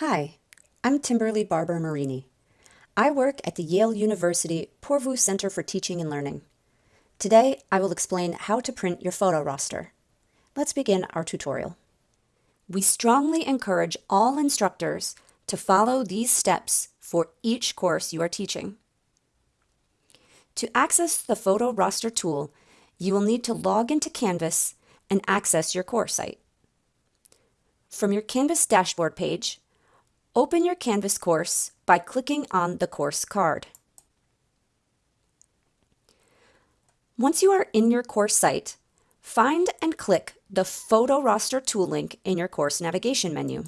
Hi, I'm Timberly Barber Marini. I work at the Yale University Poorvu Center for Teaching and Learning. Today, I will explain how to print your photo roster. Let's begin our tutorial. We strongly encourage all instructors to follow these steps for each course you are teaching. To access the photo roster tool, you will need to log into Canvas and access your course site. From your Canvas dashboard page, open your Canvas course by clicking on the course card. Once you are in your course site, find and click the Photo Roster tool link in your course navigation menu.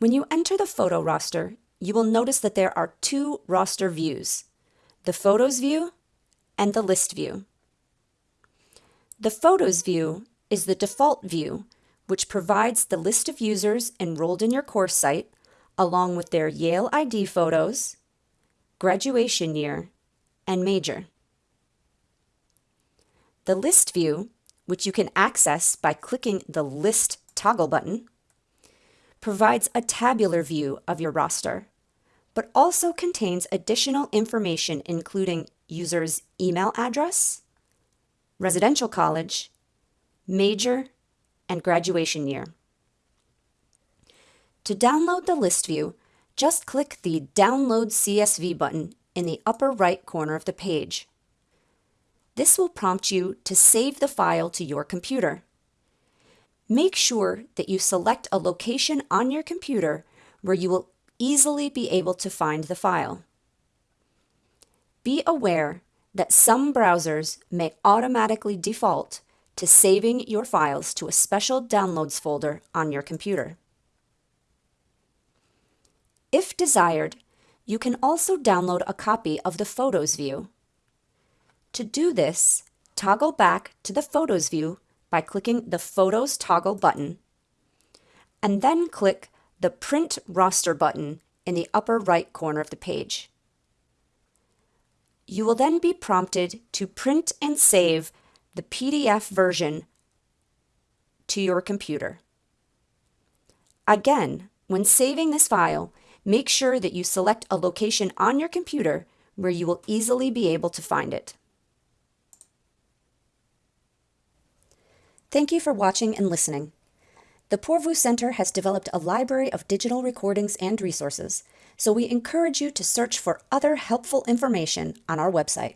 When you enter the photo roster, you will notice that there are two roster views, the Photos view and the List view. The Photos view is the default view, which provides the list of users enrolled in your course site, along with their Yale ID photos, graduation year, and major. The List view, which you can access by clicking the List toggle button, provides a tabular view of your roster, but also contains additional information including user's email address, residential college, major, and graduation year. To download the list view, just click the Download CSV button in the upper right corner of the page. This will prompt you to save the file to your computer. Make sure that you select a location on your computer where you will easily be able to find the file. Be aware that some browsers may automatically default to saving your files to a special downloads folder on your computer. If desired, you can also download a copy of the Photos view. To do this, toggle back to the Photos view by clicking the Photos toggle button, and then click the Print Roster button in the upper right corner of the page. You will then be prompted to print and save the PDF version to your computer. Again, when saving this file, make sure that you select a location on your computer where you will easily be able to find it. Thank you for watching and listening. The Poorvu Center has developed a library of digital recordings and resources, so we encourage you to search for other helpful information on our website.